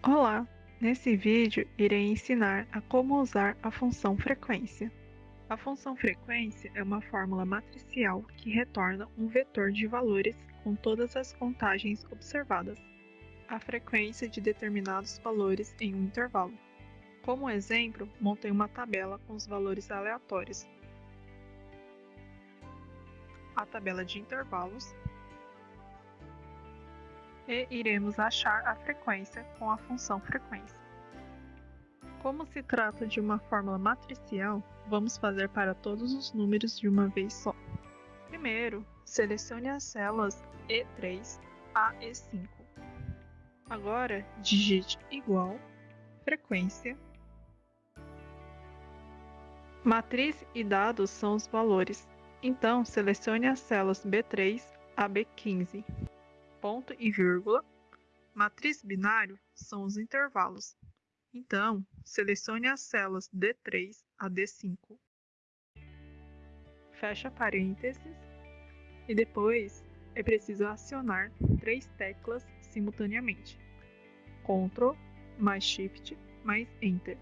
Olá! Nesse vídeo irei ensinar a como usar a função frequência. A função frequência é uma fórmula matricial que retorna um vetor de valores com todas as contagens observadas, a frequência de determinados valores em um intervalo. Como exemplo, montei uma tabela com os valores aleatórios. A tabela de intervalos e iremos achar a frequência com a função frequência. Como se trata de uma fórmula matricial, vamos fazer para todos os números de uma vez só. Primeiro, selecione as células E3 a E5. Agora, digite igual, frequência. Matriz e dados são os valores, então selecione as células B3 a B15 ponto e vírgula. Matriz binário são os intervalos. Então, selecione as células D3 a D5. Fecha parênteses e depois é preciso acionar três teclas simultaneamente. Ctrl mais Shift mais Enter.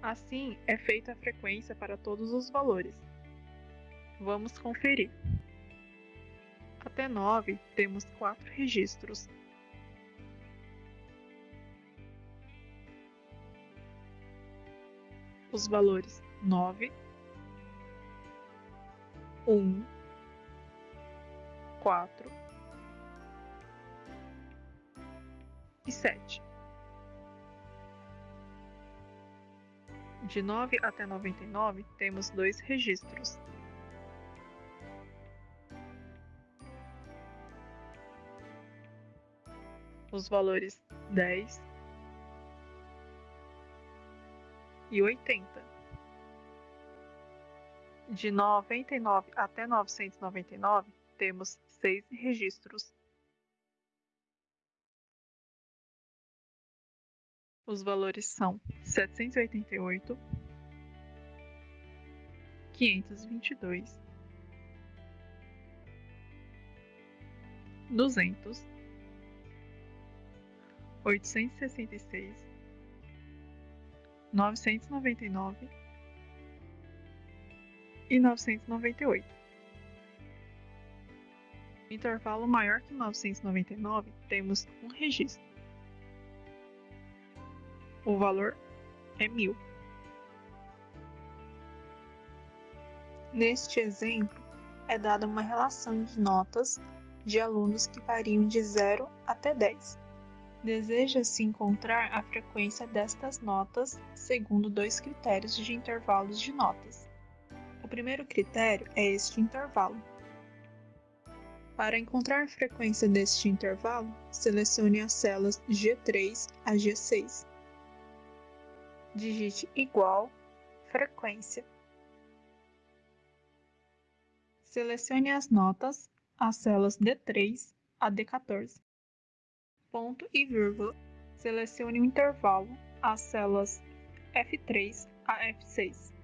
Assim é feita a frequência para todos os valores. Vamos conferir. Até 9 temos quatro registros. Os valores 9, 1, 4 e 7. De 9 até 99 temos dois registros. Os valores 10 e 80. De 99 até 999, temos seis registros. Os valores são 788, 522, 200 oitocentos novecentos noventa e nove e novecentos noventa e oito. Intervalo maior que novecentos noventa e nove temos um registro. O valor é mil. Neste exemplo, é dada uma relação de notas de alunos que variam de 0 até 10. Deseja-se encontrar a frequência destas notas segundo dois critérios de intervalos de notas. O primeiro critério é este intervalo. Para encontrar a frequência deste intervalo, selecione as células G3 a G6. Digite igual frequência. Selecione as notas, as células D3 a D14 ponto e vírgula, selecione o intervalo, as células F3 a F6.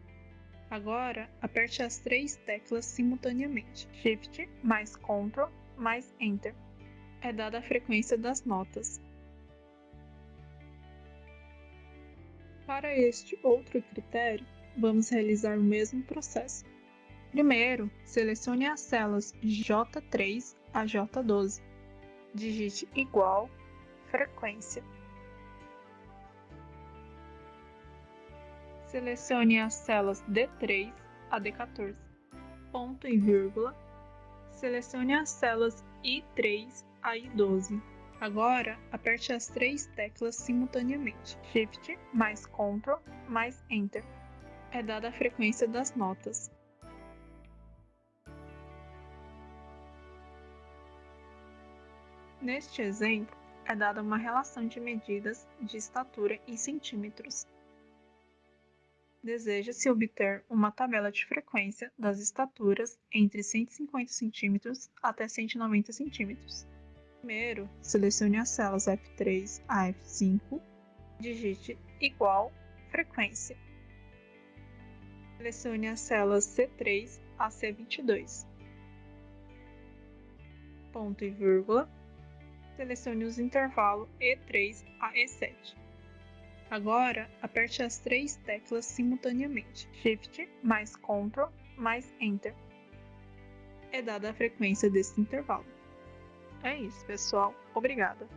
Agora, aperte as três teclas simultaneamente, Shift mais Ctrl mais Enter. É dada a frequência das notas. Para este outro critério, vamos realizar o mesmo processo. Primeiro, selecione as células J3 a J12. Digite igual frequência. Selecione as células D3 a D14. Ponto e vírgula. Selecione as células I3 a I12. Agora, aperte as três teclas simultaneamente. Shift mais Ctrl mais Enter. É dada a frequência das notas. Neste exemplo, é dada uma relação de medidas de estatura em centímetros. Deseja-se obter uma tabela de frequência das estaturas entre 150 cm até 190 cm. Primeiro, selecione as células F3 a F5, digite igual frequência. Selecione as células C3 a C22. Ponto e vírgula selecione os intervalos E3 a E7. Agora, aperte as três teclas simultaneamente, Shift mais Ctrl mais Enter. É dada a frequência desse intervalo. É isso, pessoal. Obrigada.